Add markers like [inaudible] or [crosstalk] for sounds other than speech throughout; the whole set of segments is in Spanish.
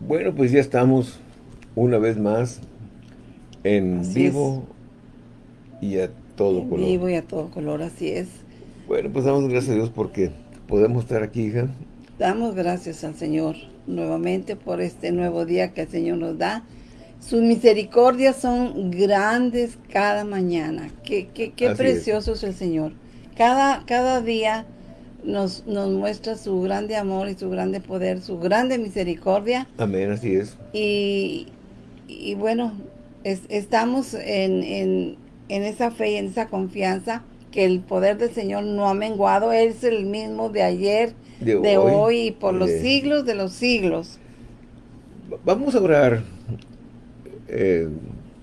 Bueno, pues ya estamos una vez más en vivo y a todo en color. vivo y a todo color, así es. Bueno, pues damos gracias a Dios porque podemos estar aquí, hija. Damos gracias al Señor nuevamente por este nuevo día que el Señor nos da. Sus misericordias son grandes cada mañana. Qué, qué, qué precioso es. es. el Señor. Cada, cada día nos, nos muestra su grande amor y su grande poder, su grande misericordia. Amén, así es. Y, y bueno, es, estamos en, en, en esa fe y en esa confianza que el poder del Señor no ha menguado. Él es el mismo de ayer, de, de hoy, hoy, y por los siglos de los siglos. Vamos a orar eh,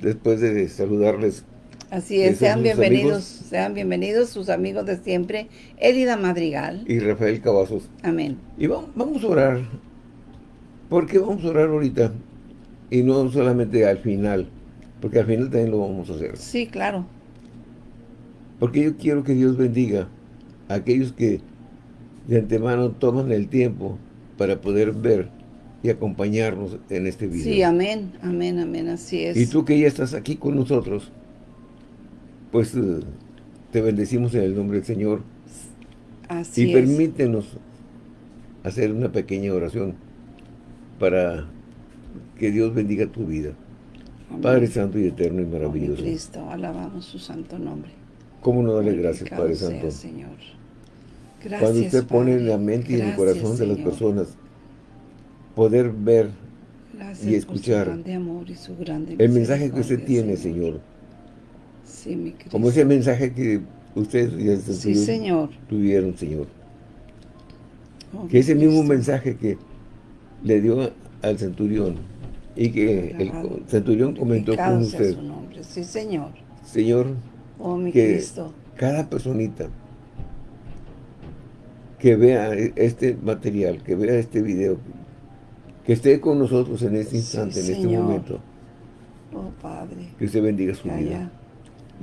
después de saludarles. Así es, sean bienvenidos, amigos. sean bienvenidos sus amigos de siempre, Elida Madrigal. Y Rafael Cavazos. Amén. Y vamos, vamos a orar. porque vamos a orar ahorita? Y no solamente al final, porque al final también lo vamos a hacer. Sí, claro. Porque yo quiero que Dios bendiga a aquellos que de antemano toman el tiempo para poder ver y acompañarnos en este video. Sí, amén, amén, amén, así es. Y tú que ya estás aquí con nosotros, pues te bendecimos en el nombre del Señor. Así y es. permítenos hacer una pequeña oración para que Dios bendiga tu vida. Amén. Padre Santo y Eterno y maravilloso. Cristo, alabamos su santo nombre. ¿Cómo no darle gracias, Padre Santo? Sea, Señor. Gracias, Cuando usted pone en la mente y en el corazón de las personas poder ver Gracias y escuchar amor y su el mensaje que usted tiene, Señor. Sí, mi Cristo. Como ese mensaje que ustedes y el sí, señor. tuvieron, Señor. Oh, que ese mismo mensaje que le dio al centurión y que el centurión comentó con usted. Su nombre. Sí, Señor. Señor, oh, mi que Cristo. cada personita que vea este material, que vea este video, que esté con nosotros en este instante, sí, en este momento. Oh, Padre. Que usted bendiga su Ya, vida.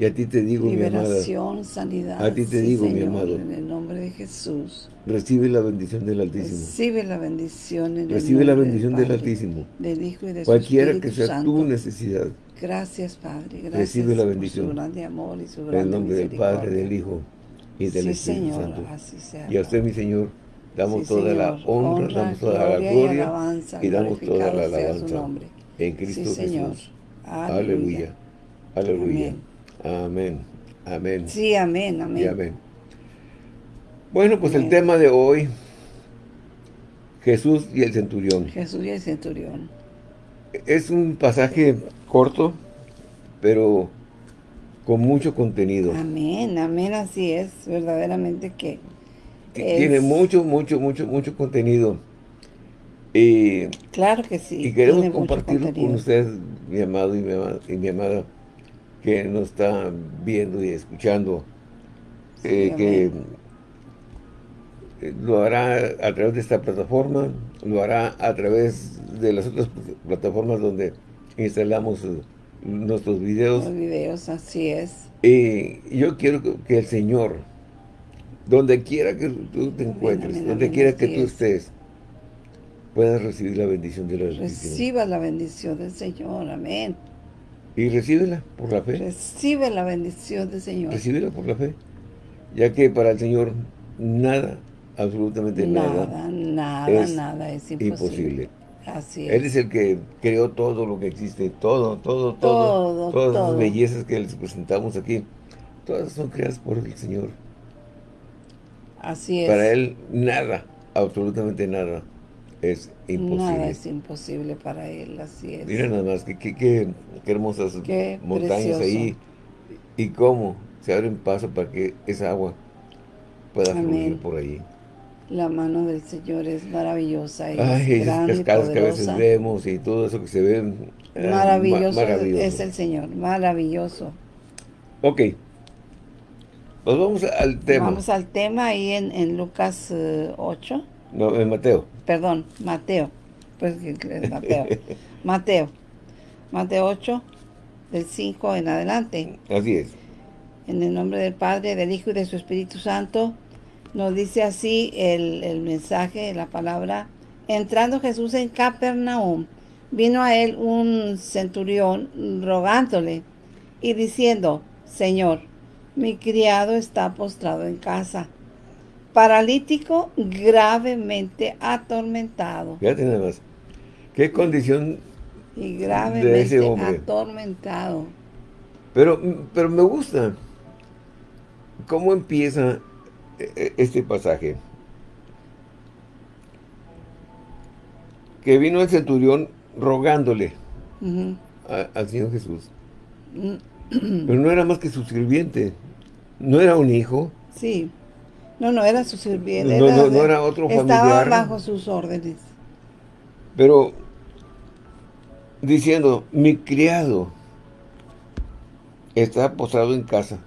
Y a ti te digo, mi amada, Liberación, sanidad. A ti te Sí, digo, mi amado. En el nombre de Jesús. recibe la bendición del Altísimo. Recibe la bendición en el Recibe la bendición del del Padre, Altísimo. Del Hijo y de Cualquiera que sea Santo. tu necesidad, Gracias, Padre. Gracias Recibe la por bendición. su grande amor y su en grande el nombre del Padre, del Hijo y del Sí, Espíritu Señor, Santo. así sea. Y a usted, mi Señor, damos Sí, toda la honra, damos toda la gloria y gloria alabanza, y damos toda la alabanza en Cristo Sí, Señor. Jesús. Aleluya. Aleluya. Amén. Amén. Sí, amén, amén. Y amén. Bueno, pues el Amén. tema de hoy, Jesús y el centurión. Jesús y el centurión. Es un pasaje corto, pero con mucho contenido. Amén, amén, así es, verdaderamente que es- Tiene mucho, mucho, mucho, mucho contenido. Y, Claro que sí. y queremos compartirlo con contenido. usted, mi amado y mi amada, y mi amada, que nos está viendo y escuchando. Sí, eh, que eh, lo hará a través de esta plataforma, lo hará a través de las otras plataformas donde instalamos eh, nuestros videos. Los videos, así es. Y yo quiero que- el Señor, donde quiera que tú te encuentres, amén, donde quiera que tú es. estés, puedas recibir la bendición de la Altísimo. Reciba la bendición del Señor, amén. Y recíbela por la fe, Recibe la bendición del Señor. recíbela por la fe, ya que para el Señor nada, absolutamente nada, Nada, nada, es nada es imposible. imposible. Así es. Él es el que creó todo lo que existe, todo, todo, todo, Todo, todas todo. las bellezas que les presentamos aquí, todas son creadas por el Señor. Así es. Para Él nada, absolutamente nada, es imposible. Nada es imposible para Él, así es. Mira nada más, qué, qué, qué, qué hermosas Qué montañas precioso. ahí, y cómo se abren paso para que esa agua pueda Amén. fluir por ahí. La mano del Señor es maravillosa y Ay, es esas grande cascadas que a veces vemos y todo eso que se ve. ma- Maravilloso, es el Señor, maravilloso. Ok. Pues vamos al tema. Vamos al tema ahí en, en Lucas eh, 8, No, en Mateo. Perdón, Mateo, pues [laughs] Mateo, Mateo, Mateo 8, del 5 en adelante. Así es. En el nombre del Padre, del Hijo y de su Espíritu Santo, nos dice así el, el mensaje, la palabra. Entrando Jesús en Capernaum, vino a él un centurión rogándole y diciendo, Señor, mi criado está postrado en casa, paralítico gravemente atormentado. Fíjate nada más. ¿Qué condición y gravemente atormentado? Pero, pero me gusta cómo empieza e, e, este pasaje. Que vino el centurión rogándole al Señor Jesús. Mm. Pero no era más que su sirviente. No era un hijo. Sí. No, no era su sirviente. No, era, no, era otro familiar. Estaba bajo sus órdenes. Pero diciendo, mi criado está posado en casa.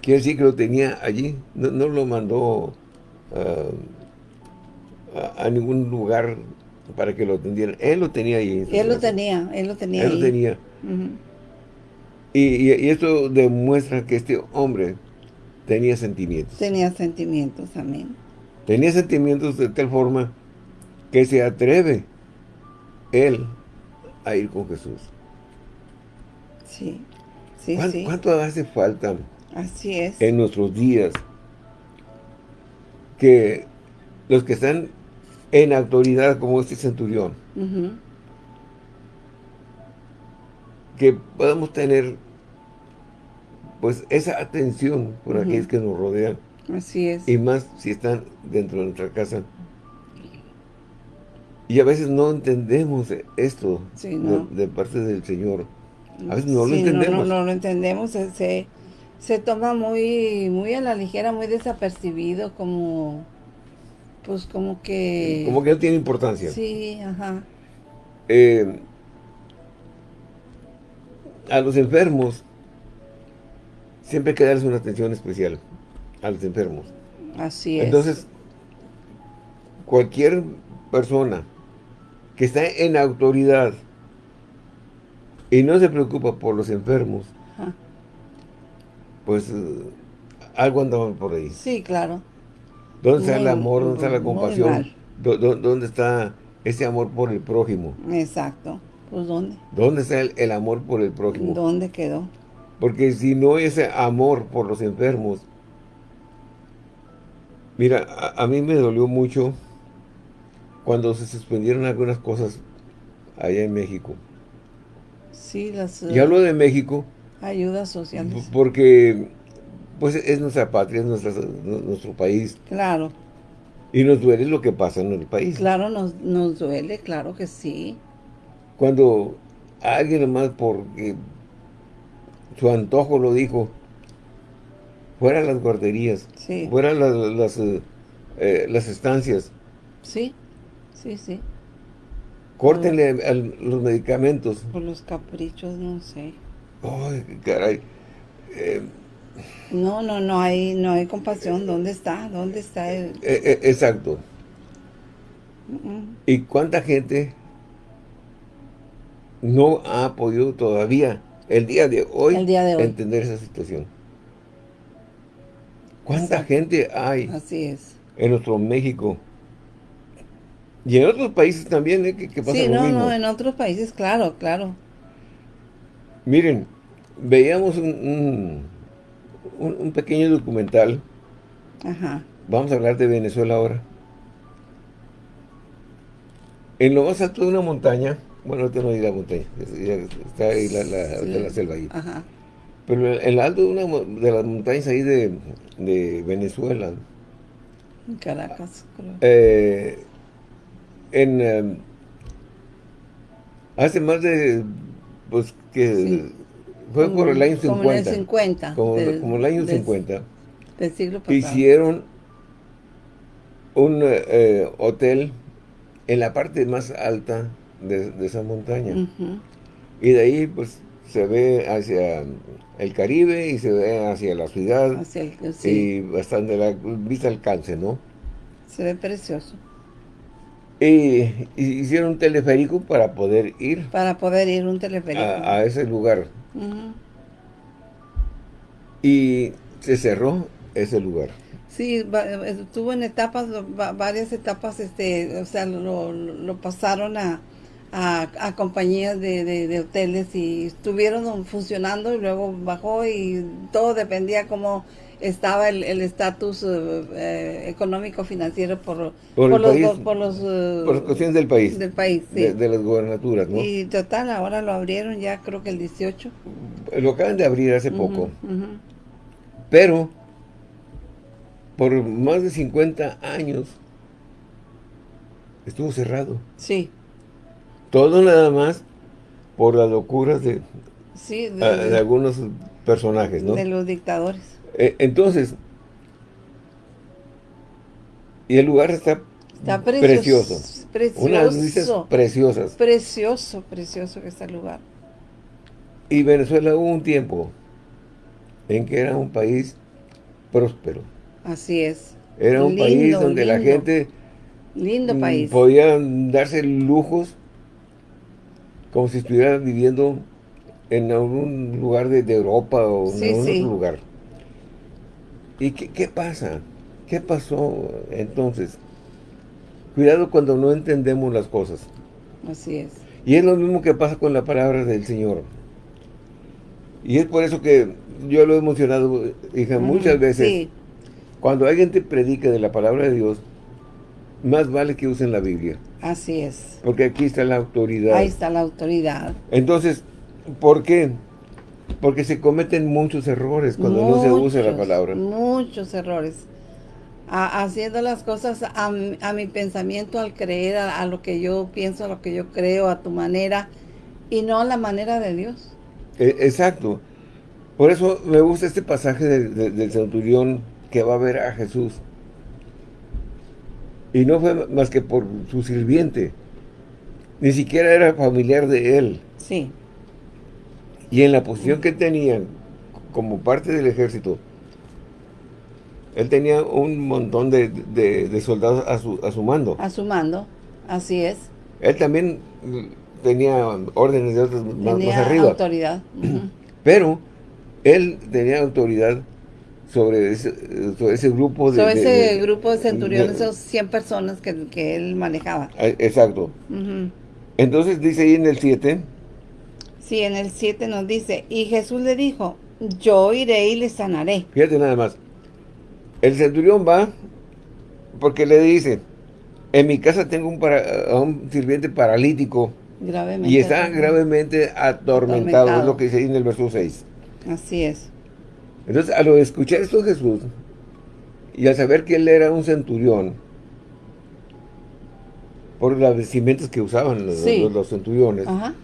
Quiere decir que lo tenía allí. No, lo mandó ah, a, ningún lugar para que lo atendieran. Él lo tenía ahí. Él lo tenía, él lo tenía Él lo tenía. y, esto demuestra que este hombre tenía sentimientos. Tenía sentimientos, amén. Tenía sentimientos de tal forma que se atreve él a ir con Jesús. Sí, sí, sí. ¿Cuánto hace falta? Así es. En nuestros días que los que están en autoridad como este centurión, que podamos tener pues esa atención por aquellos que nos rodean. Así es. Y más si están dentro de nuestra casa. Y a veces no entendemos esto de, parte del Señor. A veces no lo entendemos. No, no, lo entendemos. Se, se toma muy, muy a la ligera, muy desapercibido, como pues como que... Como que no tiene importancia. Sí, ajá. Eh, a los enfermos siempre hay que darles una atención especial a los enfermos. Así es. Entonces, cualquier persona que está en autoridad y no se preocupa por los enfermos, pues eh, algo anda por ahí. Sí, claro. ¿Dónde está el amor? ¿Dónde está la compasión? ¿Dónde está ese amor por el prójimo? Exacto. Pues ¿dónde? ¿Dónde está el, amor por el prójimo? ¿Dónde quedó? Porque si no ese amor por los enfermos, mira, a mí me dolió mucho cuando se suspendieron algunas cosas allá en México. Sí, las... Y hablo de México. Ayudas sociales. Porque, pues, es nuestra patria, es nuestro país. Claro. Y nos duele lo que pasa en el país. Claro, nos, nos duele, claro que sí. Cuando alguien más porque su antojo lo dijo, fuera las guarderías, sí. fuera las, las, eh, las estancias. Sí. Sí, sí. Córtenle los medicamentos. Por los caprichos, no sé. Ay, caray. Eh, no, no, no hay, no hay compasión. ¿Dónde está? ¿Dónde está el...? Eh, eh, exacto. ¿Y cuánta gente no ha podido todavía, el día de hoy, entender esa situación? ¿Cuánta gente hay Así es. en nuestro México y en otros países también, ¿eh? Que, pasa sí, no, no, en otros países, claro, claro. Miren, veíamos un, un, pequeño documental. Ajá. Vamos a hablar de Venezuela ahora. En lo más alto de una montaña, bueno, ahorita no hay la montaña, está ahí la, la, selva ahí. Ajá. Pero en lo alto de una de las montañas ahí de, de Venezuela. En Caracas, creo. Eh, en em, hace más de pues que fue por el año 50 como el 50 como, el año 50 del siglo pasado hicieron un eh, hotel en la parte más alta de, esa montaña y de ahí pues se ve hacia el Caribe y se ve hacia la ciudad y bastante la vista alcance, ¿no? Se ve precioso. Y, hicieron un teleférico para poder ir. Para poder ir un teleférico. A, ese lugar. Y se cerró ese lugar. Sí, estuvo en etapas, varias etapas, este, o sea, lo, pasaron a, a, compañías de, hoteles y estuvieron funcionando y luego bajó y todo dependía cómo estaba el estatus eh, económico financiero por, por, los, por los por cuestiones del país. del país de, las gobernaturas ¿no? y total ahora lo abrieron ya creo que el 18 lo acaban de abrir hace poco. pero por más de 50 años estuvo cerrado. Sí todo nada más por las locuras de, sí, de, de algunos personajes ¿no? de los dictadores eh, entonces, y el lugar está, precioso. Precioso. Unas luces preciosas. Precioso, precioso que está el lugar. Y Venezuela hubo un tiempo en que era un país próspero. Así es. Era un país donde la gente lindo país. podía darse lujos como si estuviera viviendo en algún lugar de, Europa o en algún otro lugar. ¿Y qué, pasa? ¿Qué pasó entonces? Cuidado cuando no entendemos las cosas. Así es. Y es lo mismo que pasa con la palabra del Señor. Y es por eso que yo lo he mencionado, hija, muchas veces. Cuando alguien te predica de la palabra de Dios, más vale que usen la Biblia. Así es. Porque aquí está la autoridad. Ahí está la autoridad. Entonces, ¿por qué? Porque se cometen muchos errores cuando no se usa la palabra. Muchos errores. haciendo las cosas a, mi pensamiento, al creer, a, lo que yo pienso, a lo que yo creo, a tu manera, y no a la manera de Dios. E, exacto. Por eso me gusta este pasaje del centurión que va a ver a Jesús. Y no fue más que por su sirviente. Ni siquiera era familiar de él. Sí. Y en la posición que tenían como parte del ejército, él tenía un montón de, soldados a su, a su mando. A su mando, así es. Él también tenía órdenes de otros más, arriba. autoridad. [clears throat] Pero él tenía autoridad sobre ese, ese grupo de... Sobre ese grupo de centuriones, esos 100 personas que, él manejaba. Exacto. Entonces dice ahí en el 7 Sí, en el 7 nos dice, y Jesús le dijo, yo iré y le sanaré. Fíjate nada más. El centurión va porque le dice, en mi casa tengo un, un sirviente paralítico. Gravemente. Y está gravemente atormentado, es lo que dice ahí en el verso 6. Así es. Entonces, al escuchar esto Jesús, y al saber que él era un centurión, por las vestimentas que usaban los, los centuriones, Ajá.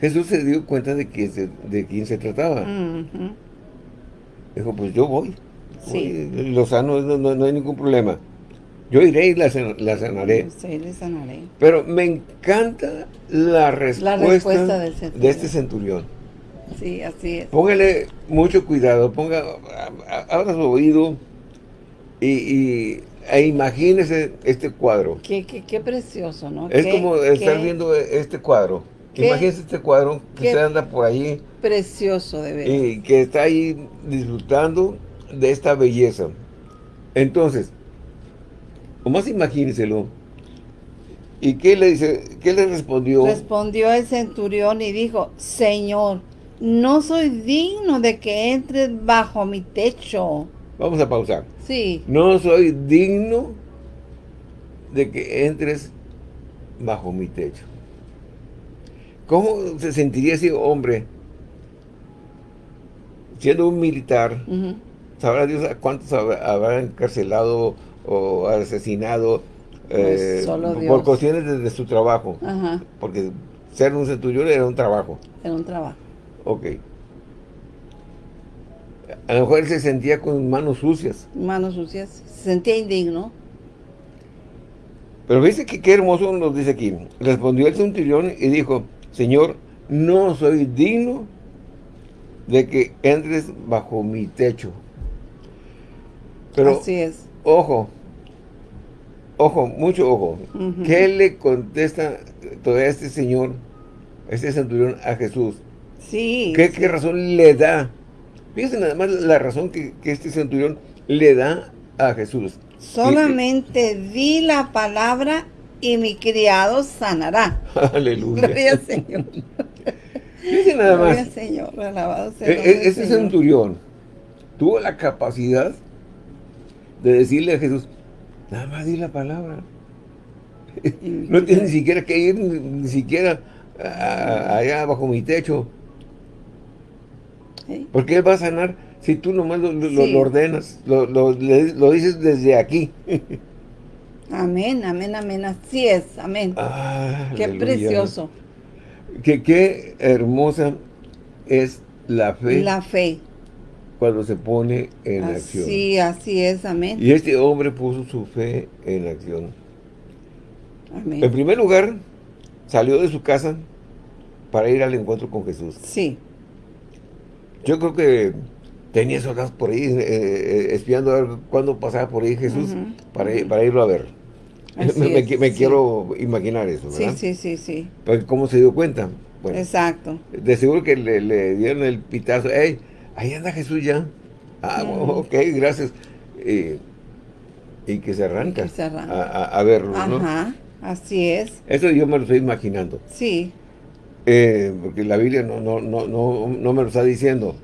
Jesús se dio cuenta de, que de quién se trataba. Dijo, pues yo voy. Sí. Lo sano, no, hay ningún problema. Yo iré y la, sanaré. Sí, le sanaré. Pero me encanta la respuesta, de este centurión. Sí, así es. Póngale mucho cuidado, ponga, abra su oído y, e imagínese este cuadro. Qué, qué, precioso, ¿no? Es como estar viendo este cuadro. Imagínese este cuadro que usted anda por ahí. Precioso de ver. Y que está ahí disfrutando de esta belleza. Entonces, o más imagínenselo. ¿Y qué le dice? ¿Qué le respondió? Respondió el centurión y dijo, Señor, no soy digno de que entres bajo mi techo. Vamos a pausar. Sí. No soy digno de que entres bajo mi techo. ¿Cómo se sentiría ese hombre siendo un militar? ¿Sabrá Dios a cuántos habrá encarcelado o asesinado pues, eh, por cuestiones de, su trabajo? Porque ser un centurión era un trabajo. Era un trabajo. Ok. A lo mejor él se sentía con manos sucias. Manos sucias. Se sentía indigno. Pero viste que qué hermoso nos dice aquí. Respondió el centurión y dijo, Señor, no soy digno de que entres bajo mi techo. Pero, Así es. ojo, ojo, mucho ojo. ¿Qué le contesta todo este señor, este centurión a Jesús? Sí. ¿Qué, razón le da? Fíjense nada más la razón que, este centurión le da a Jesús. Solamente di la palabra y mi criado sanará. [laughs] Aleluya. Gloria al Señor. Dice nada más. Gloria al Señor, alabado sea E- e- Señor. centurión tuvo la capacidad de decirle a Jesús, nada más di la palabra. No tienes ni siquiera que ir, ni, siquiera a- allá bajo mi techo. ¿Sí? Porque Él va a sanar si tú nomás lo, lo- Sí. lo ordenas, lo, lo- dices desde aquí. [laughs] Amén, amén, amén. Así es, amén. Ah, Qué aleluya. precioso. Que, qué hermosa es la fe La fe. cuando se pone en acción. Así, así es, amén. Y este hombre puso su fe en acción. En Amén. primer lugar, salió de su casa para ir al encuentro con Jesús. Sí, Yo creo que tenía soldados por ahí, eh, eh, espiando a ver cuándo pasaba por ahí Jesús Ujú, para, ir- para irlo a ver. Así [laughs] me es, sí. quiero imaginar eso, sí, ¿verdad? sí, sí, sí. Porque ¿Cómo se dio cuenta? Bueno, Exacto. de seguro que le, le dieron el pitazo. ¡Ey! Ahí anda Jesús ya. Ah, ok, gracias. Y, y que se arranca, Y que se arranca. A, a- a verlo, ¿no? Ajá, así es. Eso yo me lo estoy imaginando. Sí, Eh, porque la Biblia no, no, no, no, no me lo está diciendo.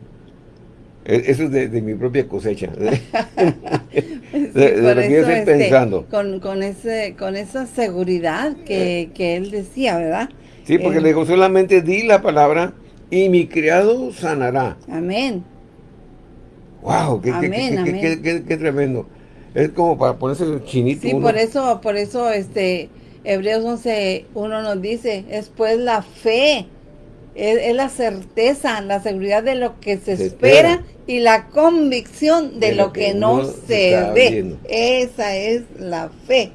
Eh, Eso es de, de mi propia cosecha. Sí, [laughs] de por lo que yo estoy pensando. Con, con, ese, con esa seguridad que, que él decía, ¿verdad? Sí, porque Eh, le digo, solamente di la palabra y mi criado sanará. Amén. ¡Wow! ¡Qué, qué- Amén, qué- qué- amén. qué- qué- qué tremendo! Es como para ponerse chinito Sí, uno. por eso, por eso, este, Hebreos 11, uno nos dice, es pues la fe, es, es la certeza, la seguridad de lo que se, Se espera, espera. y la convicción de, lo que, no, se ve. viendo. Esa es la fe.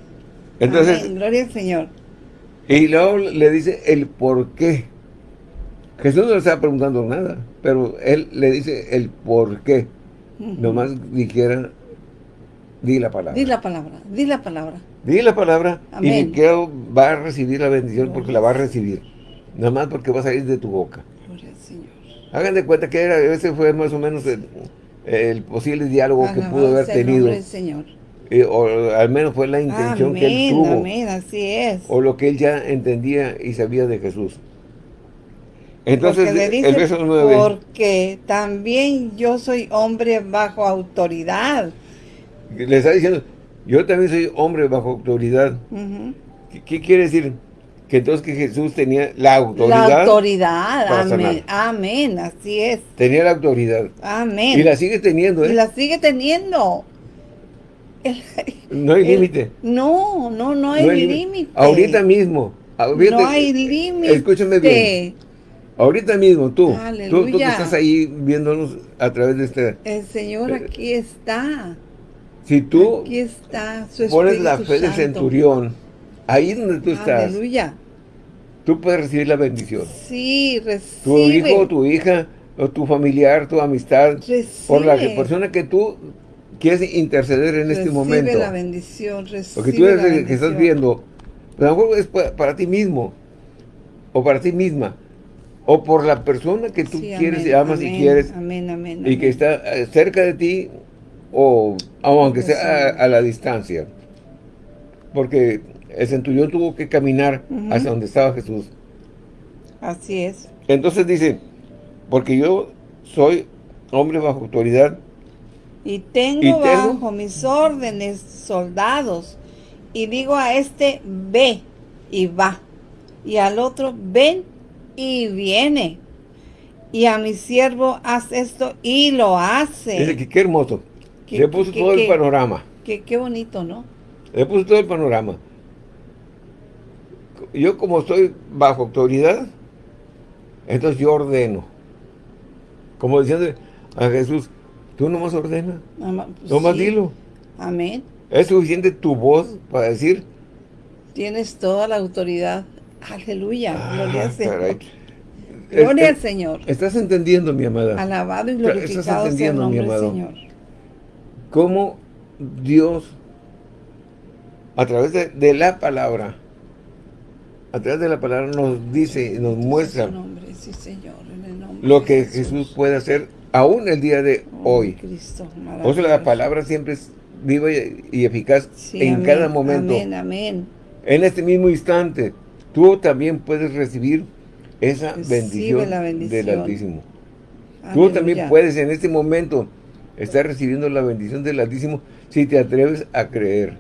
Entonces, Amén. Gloria al Señor. y luego le dice el por qué. Jesús no le estaba preguntando nada, pero él le dice el por qué. Nomás dijera, di la palabra. Di la palabra, di la palabra. Di la palabra y Amén. mi criado va a recibir la bendición porque la va a recibir. Nada más porque va a salir de tu boca. Gloria al Señor. Hagan de cuenta que era, ese fue más o menos el, el posible diálogo que pudo haber el tenido. del Señor. eh, o al menos fue la intención que él tuvo. amén, así es. O lo que él ya entendía y sabía de Jesús. Entonces, Porque le dice, el verso 9. porque también yo soy hombre bajo autoridad. Le está diciendo, yo también soy hombre bajo autoridad. ¿Qué, qué quiere decir? Que entonces que Jesús tenía la autoridad. La autoridad, amén, amén, así es, Tenía la autoridad. amén. Y la sigue teniendo, ¿eh? Y la sigue teniendo. El- No hay límite. No, no, no hay No hay límite. Ahorita mismo. ahorita- No hay límite. Escúchame bien. Ahorita mismo, tú. Tú, tú que estás ahí viéndonos a través de este... El Señor aquí está. Si tú Aquí está su pones la fe del centurión, ahí donde tú estás, Aleluya. tú puedes recibir la bendición. Sí, Tu recibe. hijo, tu hija, o tu familiar, tu amistad, por la Recibe. persona que tú quieres interceder en este Recibe momento. la bendición, recibe Porque tú eres el que estás viendo, a lo mejor es pa- para, ti mismo, o para ti misma, o por la persona que tú Sí, quieres y amén, amas y quieres, Amén, amén, y que está eh, cerca de ti, o, o aunque sea a, a la distancia. Porque el centurión tuvo que caminar Ujú. hacia donde estaba Jesús. Así es. Entonces dice, porque yo soy hombre bajo autoridad, Y tengo, ¿Y tengo? bajo mis órdenes soldados. Y digo a este, ve y va. Y al otro, ven y viene. Y a mi siervo, haz esto y lo hace. dice que qué hermoso. Que- Le puso que- todo que- el panorama. Qué, bonito, ¿no? Le puso todo el panorama. Yo como estoy bajo autoridad, entonces yo ordeno. Como diciendo a Jesús, tú nomás ordena, Ama- pues nomás sí. dilo. Amén. Es suficiente tu voz para decir, Tienes toda la autoridad. Aleluya. Gloria "Ah, al Señor. caray". Gloria al Es- Señor. Estás entendiendo, mi amada, Alabado y glorificado sea el mi nombre del amado. Señor. Cómo Dios, a través de, de la palabra, a través de la palabra nos dice y nos muestra nombre, sí, Señor, lo que Jesús. Jesús puede hacer aún el día de Oh, hoy. Cristo, O sea, la palabra siempre es viva y, y eficaz Sí, en amén, cada momento. Amén, amén. En este mismo instante, tú también puedes recibir esa bendición, la del. Altísimo. Tú también puedes en este momento estar recibiendo la bendición del Altísimo si te atreves a creer,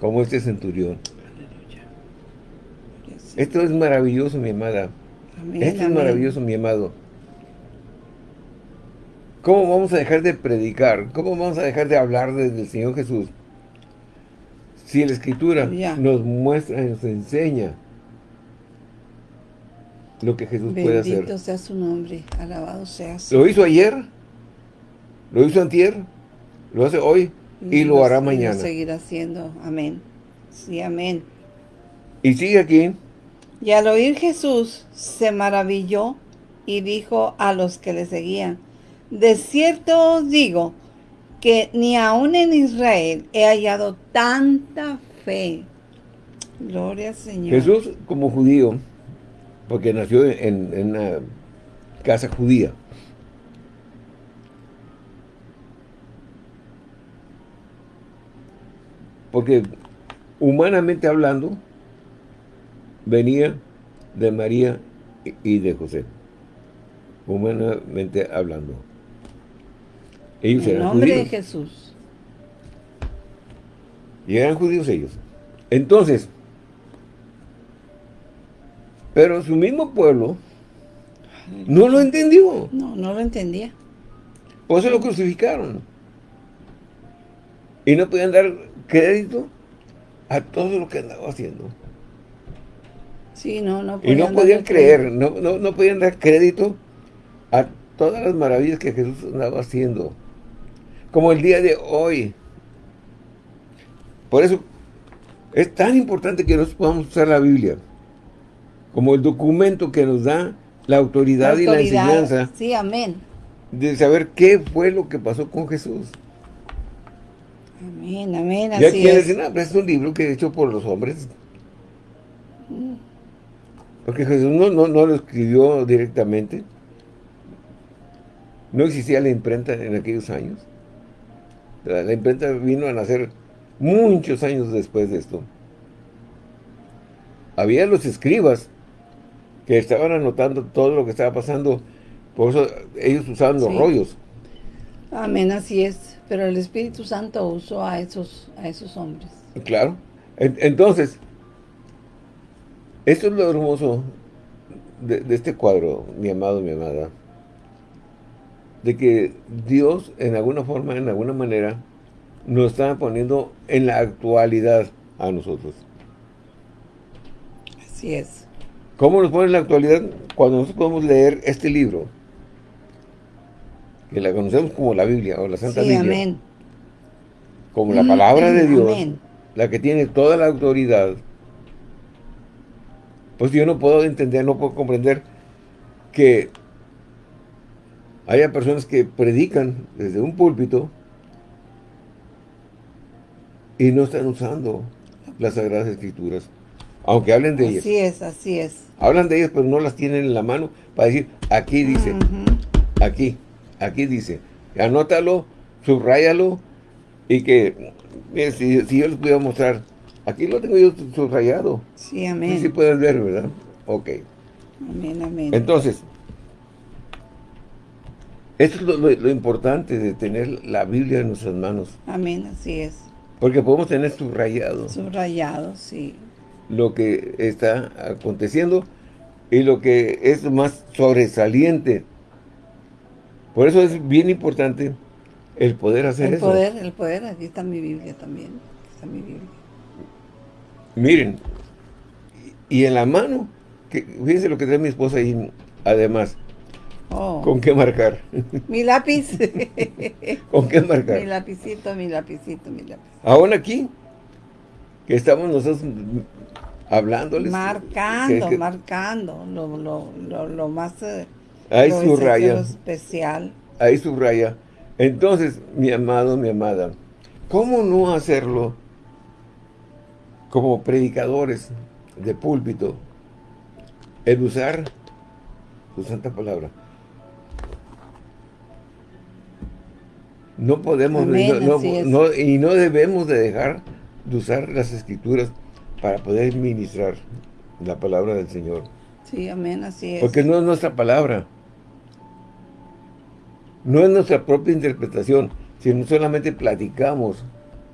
como este centurión. Esto es maravilloso, mi amada. Amén, Esto es maravilloso, mi amado. ¿Cómo vamos a dejar de predicar? ¿Cómo vamos a dejar de hablar de- del Señor Jesús? Si la Escritura Ya. nos muestra nos enseña lo que Jesús puede hacer. Bendito sea su nombre, alabado sea su Lo hizo ayer, lo hizo antier, lo hace hoy y lo hará mañana. Lo seguirá haciendo. Amén. Sí, amén. Y sigue aquí, Y al oír Jesús se maravilló y dijo a los que le seguían, de cierto os digo que ni aun en Israel he hallado tanta fe. Gloria al Señor. Jesús como judío, porque nació en, en una casa judía, porque humanamente hablando, venía de María y- de José, humanamente hablando. Ellos En eran nombre de. Jesús. Y eran judíos ellos. Entonces, pero su mismo pueblo no lo entendió. No, no lo entendía. Por eso lo crucificaron. Y no podían dar crédito a todo lo que andaba haciendo. Sí, no, no Y no podían creer, no, no, no podían dar crédito a todas las maravillas que Jesús andaba haciendo. Como el día de hoy. Por eso es tan importante que nosotros podamos usar la Biblia como el documento que nos da la autoridad, y la autoridad. enseñanza Sí, amén. de saber qué fue lo que pasó con Jesús. Amén, amén, Y hay así quienes es. dicen, ah, pero es un libro que es hecho por los hombres. Porque Jesús no, no, no lo escribió directamente. No existía la imprenta en aquellos años. La, la imprenta vino a nacer muchos años después de esto. Había los escribas que estaban anotando todo lo que estaba pasando. Por eso ellos usaban los Sí. rollos. Amén, así es. Pero el Espíritu Santo usó a esos, a esos hombres. Claro. En- Entonces, esto es lo hermoso de, de este cuadro, mi amado, mi amada. De que Dios, en alguna forma, en alguna manera, nos está poniendo en la actualidad a nosotros. Así es. ¿Cómo nos pone en la actualidad? Cuando nosotros podemos leer este libro, que la conocemos como la Biblia o la Santa Sí, Biblia, amén. como la palabra de Dios, Amén. la que tiene toda la autoridad, pues yo no puedo entender, no puedo comprender que haya personas que predican desde un púlpito y no están usando las Sagradas Escrituras, aunque hablen de ellas. Así es, así es. Hablan de ellas, pero no las tienen en la mano para decir, aquí dice, aquí, aquí dice. Anótalo, subráyalo y que, mire, si, si yo les pudiera mostrar, aquí lo tengo yo subrayado. Sí, Sí, amén. sí pueden ver, ¿verdad? Ok. Amén, amén. Entonces, esto es lo, lo- lo importante de tener la Biblia en nuestras manos. Amén, así es. Porque podemos tener subrayado Subrayado, sí. lo que está aconteciendo y lo que es más sobresaliente. Por eso es bien importante el poder hacer El eso. poder, el poder. Aquí está mi Biblia también. Aquí está mi Biblia. Miren, y en la mano, que, fíjense lo que trae mi esposa ahí, además, Oh, ¿con qué marcar? [laughs] mi lápiz. [laughs] ¿Con qué mi marcar? lapicito, mi lapicito, mi lápiz. Aún aquí, que estamos nosotros hablándoles. Marcando, que- que marcando. Lo, lo, lo, lo más... eh, ahí lo subraya, lo especial. ahí subraya. Entonces, mi amado, mi amada, ¿cómo no hacerlo como predicadores de púlpito? El usar su santa palabra. No podemos, y no debemos de dejar de usar las escrituras para poder ministrar la palabra del Señor. Sí, amén, así es. Porque no es nuestra palabra. No es nuestra propia interpretación, sino solamente platicamos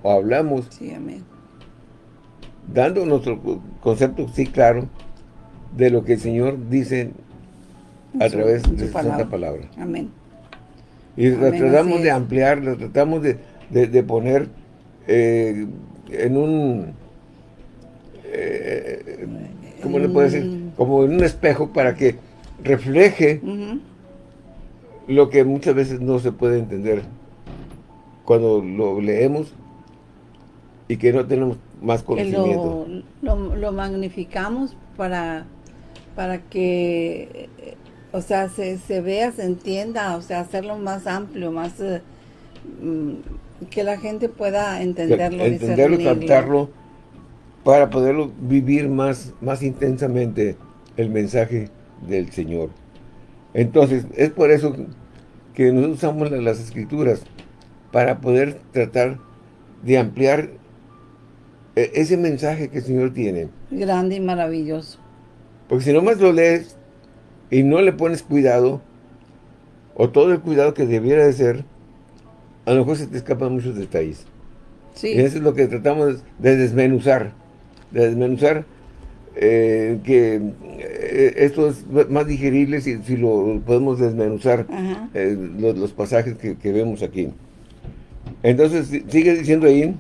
o hablamos. Sí, amén. Dando nuestro concepto, sí, claro, de lo que el Señor dice a través de su santa palabra. Amén. Y tratamos de ampliar, lo tratamos de, poner eh, en un... Eh, ¿Cómo le puedo decir? Mm. Como en un espejo para que refleje lo que muchas veces no se puede entender cuando lo leemos y que no tenemos más conocimiento. Lo, magnificamos para, para que o sea, se, se vea, se entienda, o sea, hacerlo más amplio, más eh, mm, que la gente pueda entenderlo, entenderlo, captarlo, para poderlo vivir más, más intensamente el mensaje del Señor. Entonces, es por eso que nosotros usamos las escrituras, para poder tratar de ampliar eh, ese mensaje que el Señor tiene. Grande y maravilloso. Porque si nomás lo lees, y no le pones cuidado, o todo el cuidado que debiera de ser, a lo mejor se te escapan muchos detalles. Sí. Y eso es lo que tratamos de desmenuzar, de desmenuzar eh, que eh, esto es más digerible si, si lo podemos desmenuzar eh, los, pasajes que, que, vemos aquí. Entonces, sigue diciendo ahí.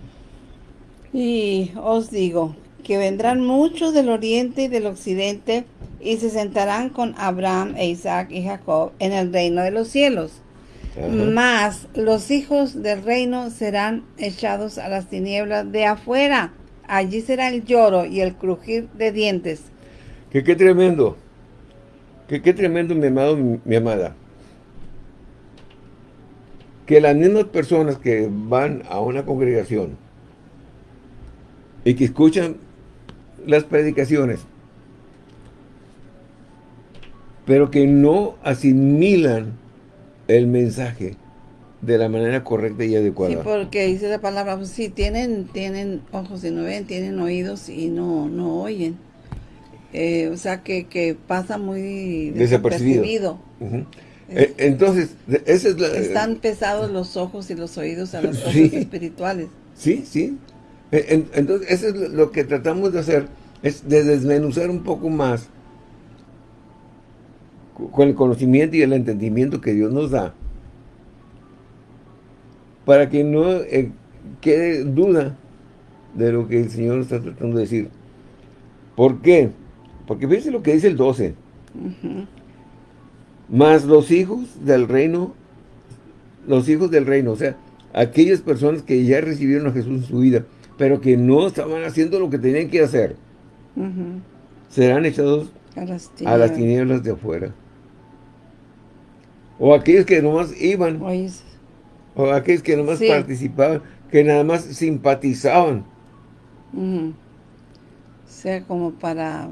Y os digo, que vendrán muchos del oriente y del occidente y se sentarán con Abraham e Isaac y Jacob en el reino de los cielos. Mas los hijos del reino serán echados a las tinieblas de afuera. Allí será el lloro y el crujir de dientes. Que qué tremendo. Que qué tremendo, mi amado, mi amada. Que las mismas personas que van a una congregación y que escuchan las predicaciones, pero que no asimilan el mensaje de la manera correcta y adecuada. Sí, porque dice la palabra, pues sí, tienen, tienen ojos y no ven, tienen oídos y no, no oyen. Eh, o sea, que, que pasa muy desapercibido. Eh, entonces, esa es la... Están pesados los ojos y los oídos a las [laughs] cosas espirituales. Sí, sí. Eh, entonces, eso es lo que tratamos de hacer, es de desmenuzar un poco más con el conocimiento y el entendimiento que Dios nos da, para que no eh, quede duda de lo que el Señor está tratando de decir. ¿Por qué? Porque fíjense lo que dice el 12. Más los hijos del reino, los hijos del reino, o sea, aquellas personas que ya recibieron a Jesús en su vida, pero que no estaban haciendo lo que tenían que hacer, serán echados a las, tinieblas de afuera. O aquellos que nomás iban, o aquellos que nomás participaban, que nada más simpatizaban. sea, como para,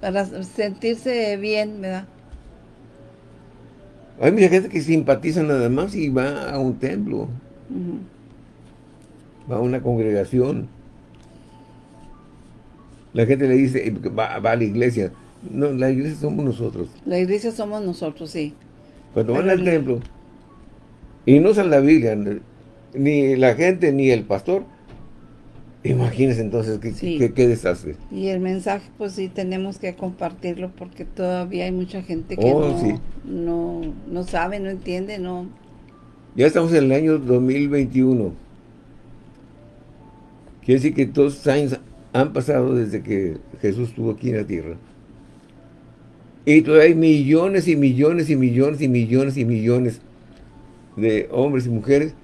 para sentirse bien, ¿verdad? Hay mucha gente que simpatiza nada más y va a un templo va a una congregación. La gente le dice, va, a la iglesia. No, la iglesia somos nosotros. La iglesia somos nosotros, sí. Cuando van al templo y no usan la Biblia, ni la gente, ni el pastor, imagínense entonces qué, qué, desastre. Y el mensaje, pues sí, tenemos que compartirlo porque todavía hay mucha gente que oh, no, no, no sabe, no entiende, no... Ya estamos en el año 2021 Quiere decir que todos los años han pasado desde que Jesús estuvo aquí en la tierra. Y todavía hay millones y millones y millones y millones y millones de hombres y mujeres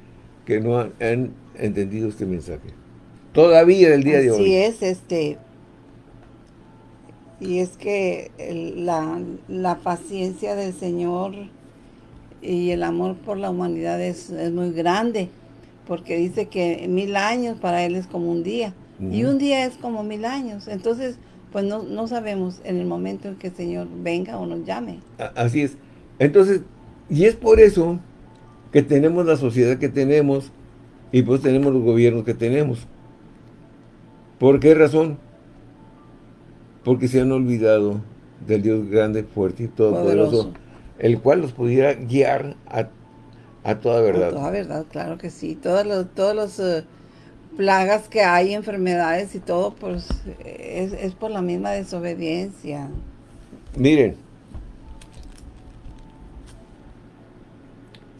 que no han, entendido este mensaje. Todavía del día de hoy. Así es, este... Y es que la, la, paciencia del Señor y el amor por la humanidad es, es muy grande porque dice que mil años para él es como un día, y un día es como mil años. Entonces, pues no, no sabemos en el momento en que el Señor venga o nos llame. Así es. Entonces, y es por eso que tenemos la sociedad que tenemos y pues tenemos los gobiernos que tenemos. ¿Por qué razón? Porque se han olvidado del Dios grande, fuerte y todopoderoso, el cual los pudiera guiar a, toda verdad. A toda verdad, claro que sí. Todos los, todos los eh, plagas que hay, enfermedades y todo, pues es, es por la misma desobediencia. Miren,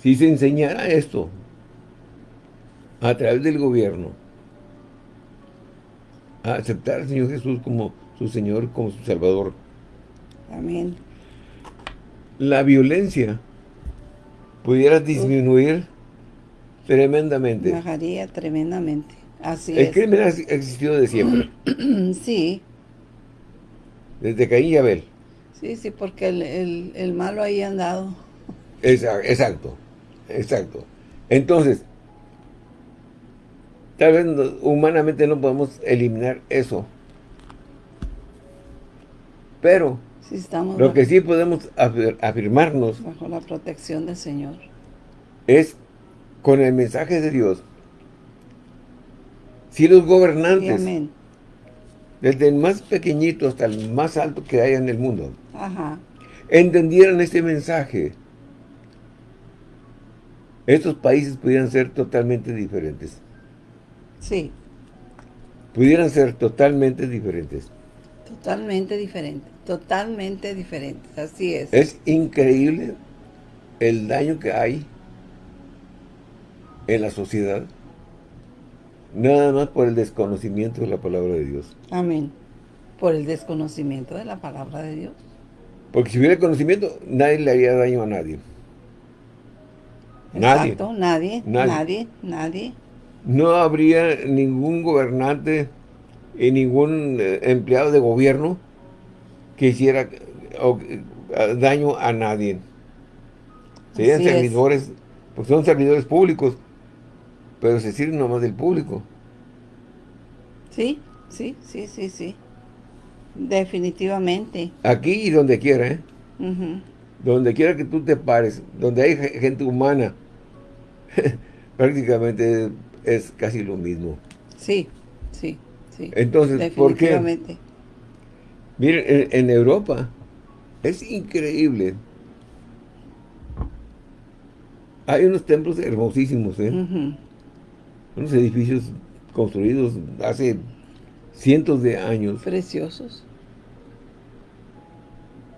si se enseñara esto a través del gobierno, a aceptar al Señor Jesús como su Señor, como su Salvador. Amén. La violencia pudiera disminuir tremendamente. Bajaría tremendamente. Así El crimen ha existido de siempre. [clears throat] sí. Desde Caín y Abel. Sí, sí, porque el, el, malo ahí ha andado. Exacto, exacto. Entonces, tal vez humanamente no podemos eliminar eso. Pero, estamos lo que sí podemos afirmarnos... Bajo la protección del Señor. Es con el mensaje de Dios si los gobernantes, desde el más pequeñito hasta el más alto que haya en el mundo, entendieran este mensaje, estos países pudieran ser totalmente diferentes. Sí. Pudieran ser totalmente diferentes. Totalmente diferentes, totalmente diferentes, así es. Es increíble el daño que hay en la sociedad Nada más por el desconocimiento de la palabra de Dios. Amén. Por el desconocimiento de la palabra de Dios. Porque si hubiera conocimiento, nadie le haría daño a nadie. Exacto, nadie, nadie, nadie, No habría ningún gobernante y ningún eh, empleado de gobierno que hiciera daño a nadie. Serían servidores, pues son servidores públicos, pero se sirve nomás del público. Sí, sí, sí, sí, sí. Definitivamente. Aquí y donde quiera, ¿eh? Donde quiera que tú te pares, donde hay gente humana, [laughs] prácticamente es casi lo mismo. Sí, sí, sí. Entonces, ¿por qué? Miren, en, en, Europa es increíble. Hay unos templos hermosísimos, ¿eh? unos edificios construidos hace cientos de años. Preciosos.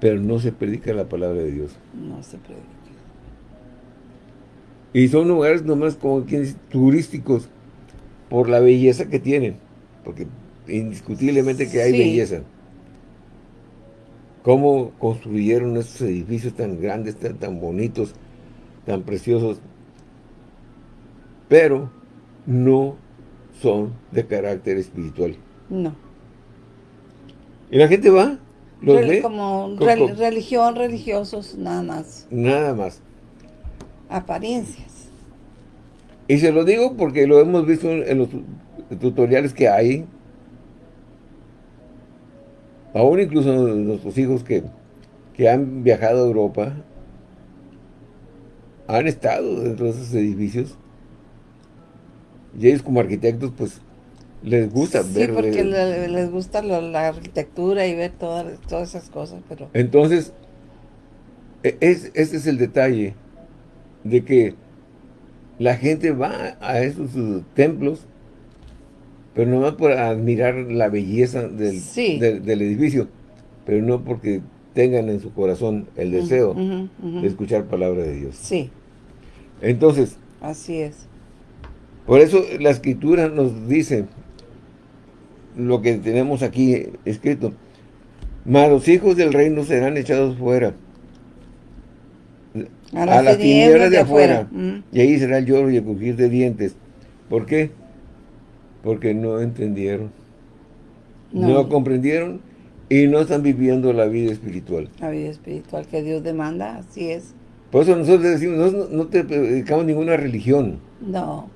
Pero no se predica la palabra de Dios. No se predica. Y son lugares nomás como turísticos por la belleza que tienen. Porque indiscutiblemente que hay belleza. Cómo construyeron estos edificios tan grandes, tan, tan bonitos, tan preciosos. Pero no son de carácter espiritual. No. Y la gente va, los ve. Como religión, religiosos, nada más. Nada más. Apariencias. Y se lo digo porque lo hemos visto en los tutoriales que hay. Aún incluso nuestros hijos que, que han viajado a Europa han estado dentro de esos edificios y ellos como arquitectos, pues, les gusta ver... Sí, porque les gusta la, arquitectura y ver todas, todas esas cosas, pero... Entonces, e, es, ese es el detalle, de que la gente va a esos templos, pero no va por admirar la belleza del, del, edificio, pero no porque tengan en su corazón el deseo de escuchar palabra de Dios. Sí. Entonces... Así es. Por eso la escritura nos dice lo que tenemos aquí escrito. Mas los hijos del reino serán echados fuera. A, las tinieblas de, afuera. Mm. Y ahí será el lloro y el crujir de dientes. ¿Por qué? Porque no entendieron. No. comprendieron y no están viviendo la vida espiritual. La vida espiritual que Dios demanda, así es. Por eso nosotros decimos, no, no te dedicamos ninguna religión. No.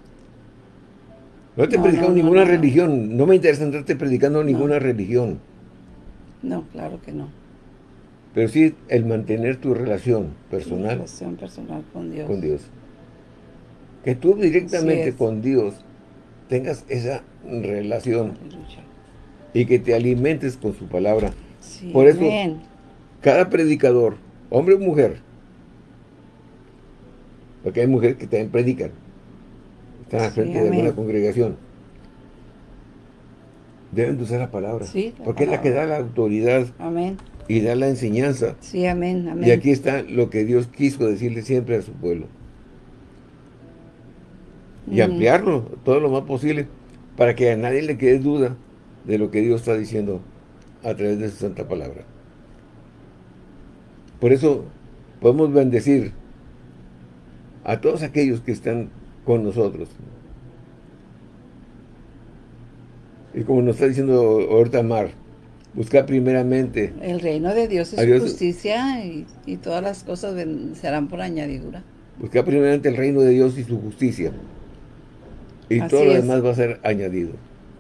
No te he predicado ninguna religión. No me interesa estarte predicando ninguna religión. No, claro que no. Pero sí el mantener tu relación personal. relación personal con Dios. Con Dios. que tú directamente con Dios tengas esa relación y que te alimentes con su palabra. Por eso, cada predicador, hombre o mujer, porque hay mujeres que también predican, están al frente de una congregación, deben de usar la palabra, porque es la que da la autoridad y da la enseñanza. Sí, amén, Y aquí está lo que Dios quiso decirle siempre a su pueblo. Y ampliarlo todo lo más posible para que a nadie le quede duda de lo que Dios está diciendo a través de su santa palabra. Por eso podemos bendecir a todos aquellos que están con nosotros. Y como nos está diciendo ahorita Mar, buscar primeramente... El reino de Dios es su justicia y, todas las cosas serán por añadidura. Buscar primeramente el reino de Dios y su justicia. Y todo lo demás va a ser añadido.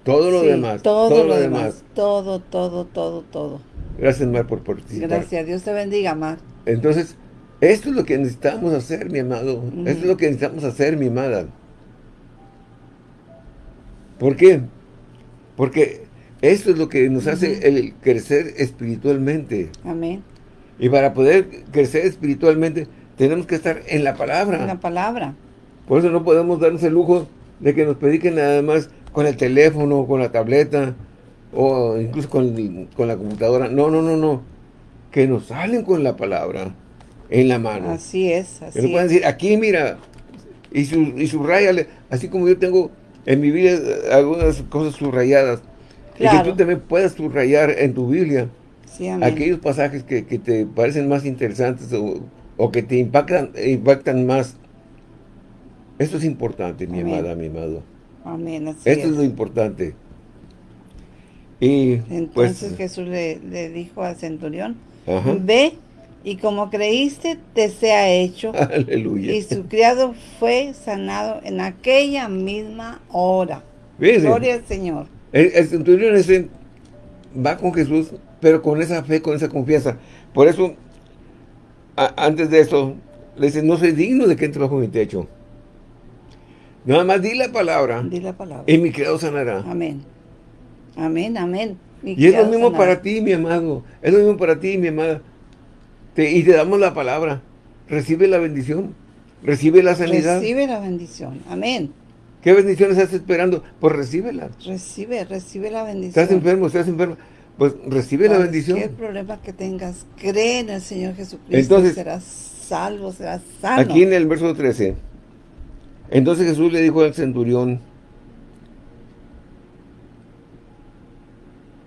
Todo lo demás. Todo, lo, demás. Todo, todo, todo, todo. Gracias, Mar, por participar. Gracias. Dios te bendiga, Mar. Entonces, esto es lo que necesitamos hacer, mi amado. Esto es lo que necesitamos hacer, mi amada. ¿Por qué? Porque esto es lo que nos hace el crecer espiritualmente. Amén. Y para poder crecer espiritualmente, tenemos que estar en la palabra. En la palabra. Por eso no podemos darnos el lujo de que nos prediquen nada más con el teléfono, con la tableta, o incluso con, con la computadora. No, no, no, no. Que nos salen con la palabra en la mano. Así es, así que pueden decir, aquí mira, y, su, y subrayale, así como yo tengo en mi vida algunas cosas subrayadas. Y que tú también puedas subrayar en tu Biblia aquellos pasajes que, te parecen más interesantes o, que te impactan, impactan más. Esto es importante, mi amada, mi amado. Amén, Esto es. lo importante. Y, pues, Entonces Jesús le, dijo al centurión, ve y como creíste, te sea hecho. [laughs] Aleluya. Y su criado fue sanado en aquella misma hora. Gloria al Señor. El, centurión ese va con Jesús, pero con esa fe, con esa confianza. Por eso, antes de eso, le dice, no soy digno de que entre bajo mi techo. Nada más di la palabra. Di la palabra. Y mi criado sanará. Amén. Amén, amén. y es lo mismo para ti, mi amado. Es lo mismo para ti, mi amada y te damos la palabra. Recibe la bendición. Recibe la sanidad. Recibe la bendición. Amén. ¿Qué bendiciones estás esperando? Pues recíbela. Recibe, recibe la bendición. ¿Estás enfermo? ¿Estás enfermo? Pues recibe la bendición. ¿Qué problema que tengas? Cree en el Señor Jesucristo. Entonces, serás salvo, serás sano. Aquí en el verso 13. Entonces Jesús le dijo al centurión.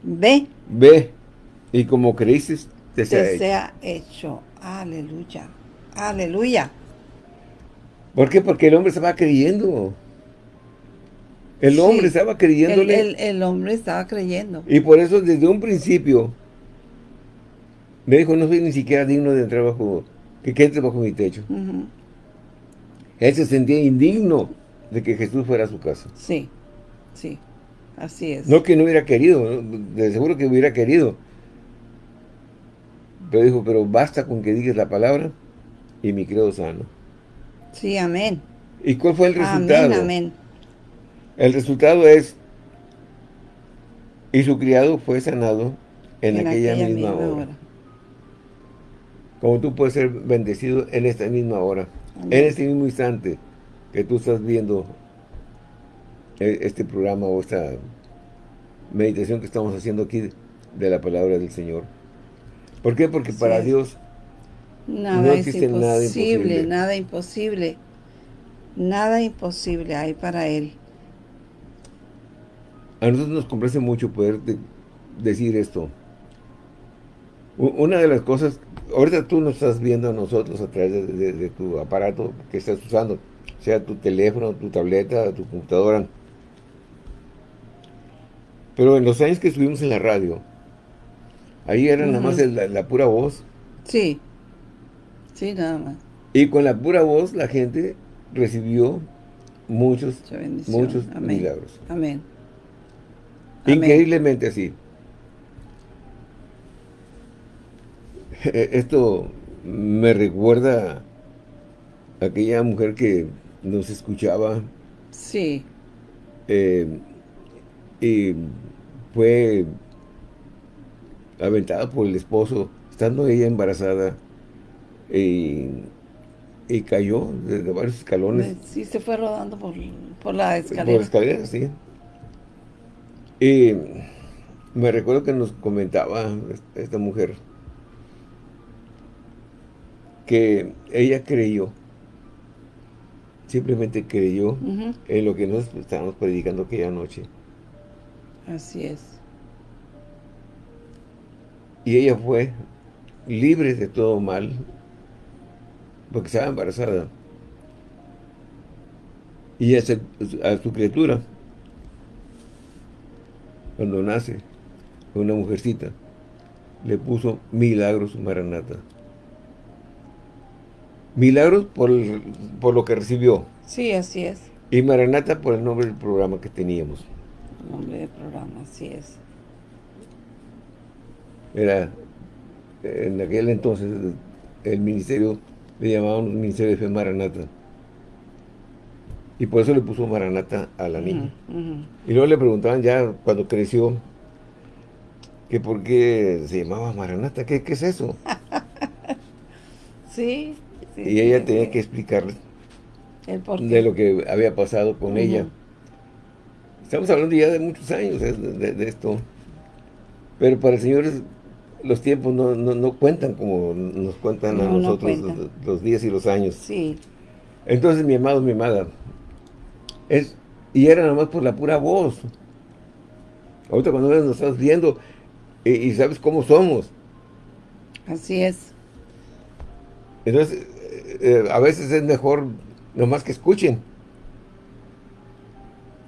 Ve. Ve. Y como creíste, te sea, hecho. Aleluya. Aleluya. ¿Por qué? Porque el hombre estaba creyendo. El hombre estaba creyéndole. El, hombre estaba creyendo. Y por eso desde un principio me dijo, no soy ni siquiera digno de entrar bajo, que, entre bajo mi techo. Él se sentía indigno de que Jesús fuera a su casa. Sí, sí, así es. No que no hubiera querido, de seguro que hubiera querido, pero dijo, pero basta con que digas la palabra y mi credo sano. Sí, amén. ¿Y cuál fue el resultado? Amén, amén. El resultado es, y su criado fue sanado en, aquella, misma, hora. Como tú puedes ser bendecido en esta misma hora, en este mismo instante que tú estás viendo e, este programa o esta meditación que estamos haciendo aquí de la palabra del Señor. ¿Por qué? Porque para Dios nada no existe nada imposible. Nada imposible. Nada imposible hay para Él. A nosotros nos complace mucho poder decir esto. Una de las cosas, ahorita tú nos estás viendo a nosotros a través de, tu aparato que estás usando, sea tu teléfono, tu tableta, tu computadora. Pero en los años que estuvimos en la radio, Ahí era nada más la, pura voz. Sí, sí, nada más. Y con la pura voz la gente recibió muchos, muchos milagros. Amén. Increíblemente así. E, esto me recuerda a aquella mujer que nos escuchaba. Sí. Eh, y fue aventada por el esposo, estando ella embarazada, y, cayó desde varios escalones. Sí, se fue rodando por, por la escalera. Por la escalera, sí. Y me recuerdo que nos comentaba esta mujer que ella creyó, simplemente creyó en lo que nos estábamos predicando aquella noche. Así es. Y ella fue libre de todo mal, porque estaba embarazada. Y a su criatura, cuando nace, una mujercita, le puso Milagros Maranata. Milagros por, por lo que recibió. Sí, así es. Y Maranata por el nombre del programa que teníamos. El nombre del programa, así es. Era, en aquel entonces, el ministerio, le llamaban Ministerio de Fe Maranata. Y por eso le puso Maranata a la niña. Y luego le preguntaban ya, cuando creció, que por qué se llamaba Maranata, ¿qué, qué es eso? [laughs] sí, Y ella tenía que explicarle de lo que había pasado con ella. Estamos hablando ya de muchos años ¿eh? de, esto. Pero para el Señor los tiempos no, cuentan como nos cuentan a nosotros los, días y los años. Sí. Entonces, mi amado, mi amada, es, y era nada más por la pura voz. Ahorita cuando nos estás viendo, y, sabes cómo somos. Así es. Entonces, eh, eh, a veces es mejor nomás que escuchen.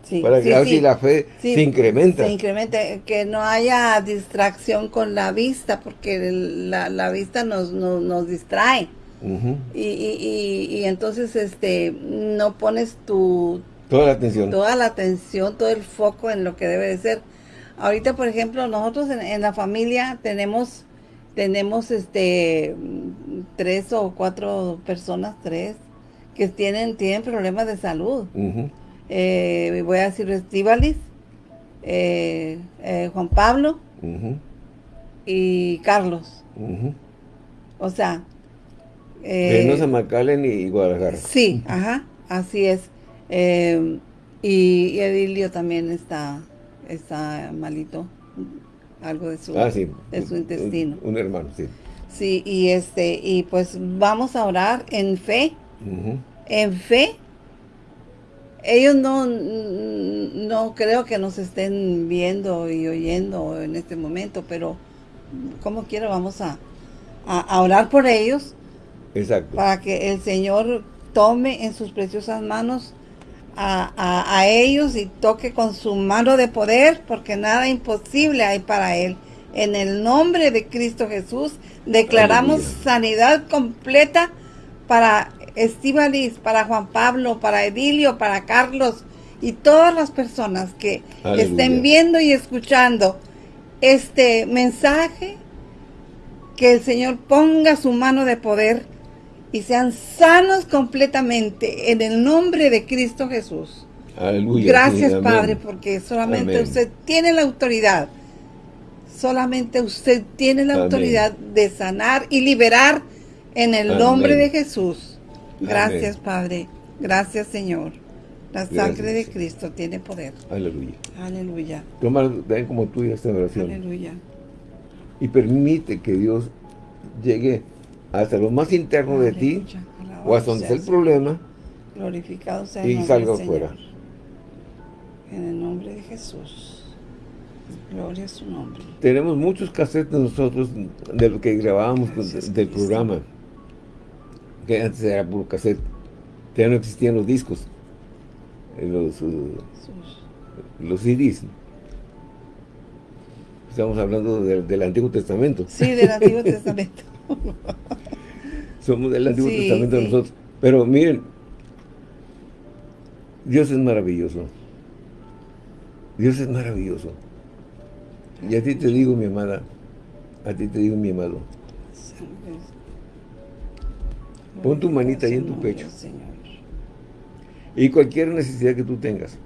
Sí, para que así la fe se incrementa. Se incrementa, que no haya distracción con la vista, porque la, vista nos, nos, distrae. y, y, y, entonces este no pones tu... Toda la atención. Toda la atención, todo el foco en lo que debe de ser. Ahorita, por ejemplo, nosotros en, la familia tenemos tenemos este tres o cuatro personas, tres, que tienen, tienen problemas de salud. Eh, voy a decir Estivalis, eh, eh, Juan Pablo y Carlos. O sea... Eh, Macalen y Guadalajara. Sí, ajá, así es. Y, y Edilio también está está malito, algo de su, ah, de su intestino. Un, hermano, sí. Sí, y este, y pues vamos a orar en fe, en fe. Ellos no, no creo que nos estén viendo y oyendo en este momento, pero como quiera vamos a, a orar por ellos. Exacto. Para que el Señor tome en sus preciosas manos a, ellos y toque con su mano de poder, porque nada imposible hay para él. En el nombre de Cristo Jesús declaramos sanidad completa para Estivalis, para Juan Pablo, para Edilio, para Carlos y todas las personas que estén viendo y escuchando este mensaje, que el Señor ponga su mano de poder y sean sanos completamente en el nombre de Cristo Jesús. Aleluya. Gracias, Padre, porque solamente usted tiene la autoridad. Solamente usted tiene la autoridad de sanar y liberar en el nombre de Jesús. Gracias, Padre. Gracias, Señor. La sangre de Cristo tiene poder. Aleluya. Aleluya. Toma como tuya esta oración. Aleluya. Y permite que Dios llegue hasta lo más interno de ti, o hasta donde está el problema, glorificado sea y salga afuera. En el nombre de Jesús. Gloria a su nombre. Tenemos muchos cassettes nosotros de lo que grabábamos del programa. Que antes era puro cassette. Ya no existían los discos. Eh, los, uh, los CDs. Estamos hablando del Antiguo Testamento. Sí, del Antiguo [laughs] Testamento. [laughs] Somos del Antiguo Testamento nosotros. Pero miren, Dios es maravilloso. Dios es maravilloso. Y a ti te digo, mi amada, a ti te digo, mi amado. Pon tu manita ahí en tu pecho. Y cualquier necesidad que tú tengas.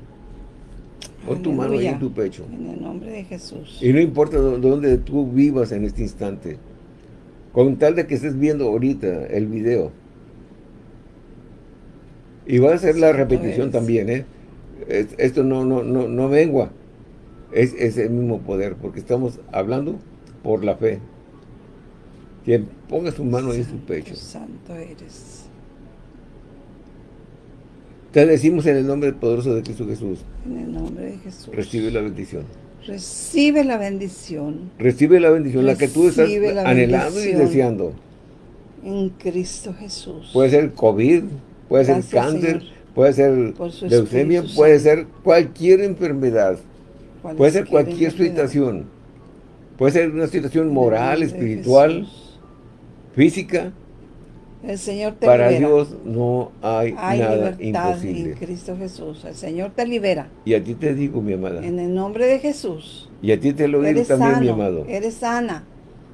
Pon tu mano ahí en tu pecho. En el nombre de Jesús. Y no importa dónde tú vivas en este instante. Con tal de que estés viendo ahorita el video. Y va a ser la repetición también, ¿eh? esto no, no, no, no mengua. Es, es, el mismo poder, porque estamos hablando por la fe. Quien ponga su mano ahí en su pecho. Santo eres. Te decimos en el nombre poderoso de Cristo Jesús. En el nombre de Jesús. Recibe la bendición. Recibe la bendición. Recibe la bendición, la que tú estás anhelando y deseando. En Cristo Jesús. Puede ser COVID, puede ser cáncer, puede ser leucemia, puede ser cualquier enfermedad. Puede ser cualquier situación. Puede ser una situación moral, espiritual, física. El Señor te Para Dios no hay, nada imposible. en Cristo Jesús. El Señor te libera. Y a ti te digo, mi amada. En el nombre de Jesús. Y a ti te lo digo también, mi amado. Eres sana.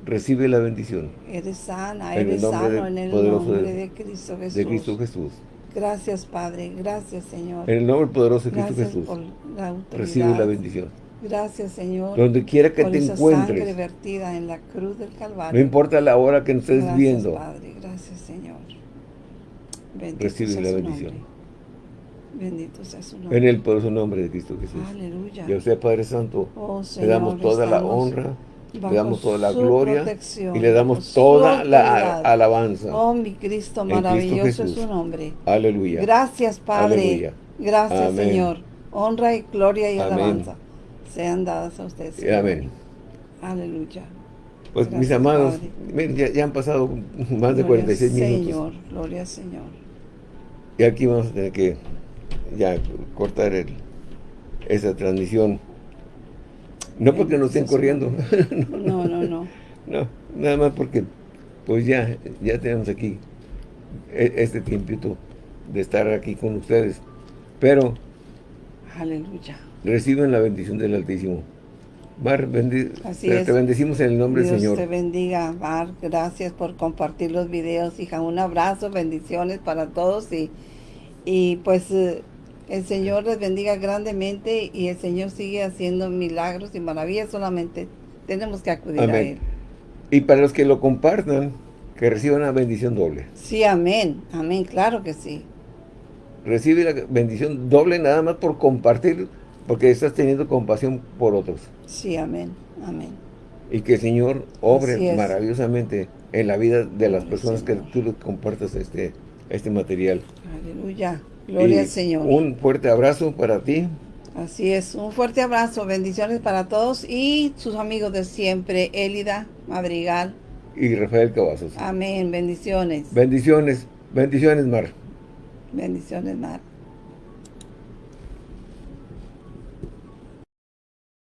Recibe la bendición. Eres sana, eres sano en el nombre de, Cristo Jesús. De Cristo Jesús. Gracias, Padre. Gracias, Señor. En el nombre poderoso de Cristo Jesús. Recibe la bendición. Gracias, Señor. Donde quiera que te encuentres. sangre vertida en la cruz del Calvario. No importa la hora que nos estés Gracias, viendo. Padre. Gracias, Señor. Bendito Recibe la bendición. Bendito sea su nombre. En el poderoso nombre de Cristo Jesús. Aleluya. Y a usted, Padre Santo, oh, le damos toda la honra le damos toda la gloria y le damos toda la alabanza. Oh, mi Cristo, maravilloso es su nombre. Aleluya. Gracias, Padre. Gracias, Señor. Honra y gloria y alabanza sean dadas a ustedes. Amén. Aleluya. Pues mis amados, miren, ya, han pasado más de 46 minutos. Señor, gloria al Señor. Y aquí vamos a tener que ya cortar el, esa transmisión. No porque nos estén corriendo. [laughs] no, no, no. No, nada más porque pues ya, ya tenemos aquí e, este tiempito de estar aquí con ustedes. Pero Aleluya. reciben la bendición del Altísimo. Mar, te, bendecimos en el nombre del Señor. Dios te bendiga, Mar. Gracias por compartir los videos, hija. Un abrazo, bendiciones para todos y, y pues eh, el Señor les bendiga grandemente y el Señor sigue haciendo milagros y maravillas, solamente tenemos que acudir a Él. Y para los que lo compartan, que reciban una bendición doble. Sí, amén, amén, claro que sí. Recibe la bendición doble nada más por compartir, porque estás teniendo compasión por otros. Sí, amén, amén. Y que el Señor obre maravillosamente en la vida de las personas que tú les compartas este, este material. Aleluya. Gloria al Señor. Un fuerte abrazo para ti. Así es, un fuerte abrazo, bendiciones para todos y sus amigos de siempre, Élida Madrigal. Y Rafael Cavazos. Amén, bendiciones. Bendiciones, bendiciones Mar. Bendiciones Mar.